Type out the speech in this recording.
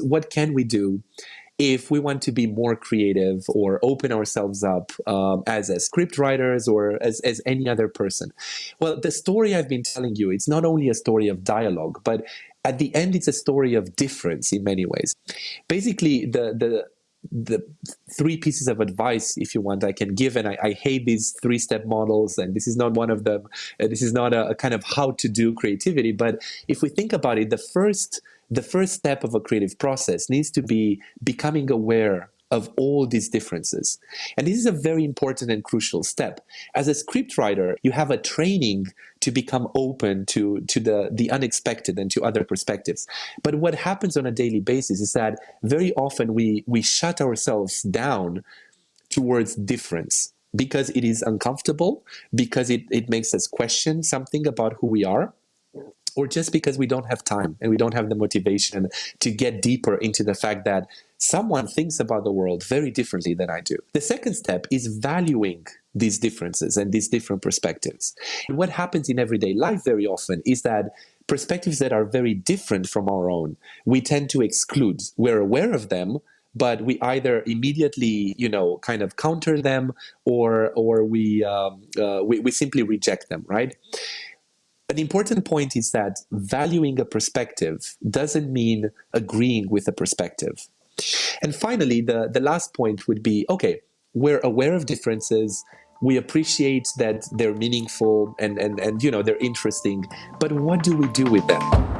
what can we do if we want to be more creative or open ourselves up um, as a script writers or as, as any other person? Well, the story I've been telling you, it's not only a story of dialogue, but at the end, it's a story of difference in many ways. Basically, the, the, the three pieces of advice, if you want, I can give, and I, I hate these three-step models, and this is not one of them. Uh, this is not a, a, kind of how to do creativity, but if we think about it, the first the first step of a creative process needs to be becoming aware of all these differences. And this is a very important and crucial step. As a scriptwriter, you have a training to become open to, to the, the unexpected and to other perspectives. But what happens on a daily basis is that very often we, we shut ourselves down towards difference because it is uncomfortable, because it, it makes us question something about who we are or just because we don't have time and we don't have the motivation to get deeper into the fact that someone thinks about the world very differently than I do. The second step is valuing these differences and these different perspectives. And what happens in everyday life very often is that perspectives that are very different from our own, we tend to exclude. We're aware of them, but we either immediately, you know, kind of counter them or, or we, um, uh, we, we simply reject them, right? An important point is that valuing a perspective doesn't mean agreeing with a perspective. And finally, the, the last point would be, okay, we're aware of differences, we appreciate that they're meaningful and, and, and you know they're interesting, but what do we do with them?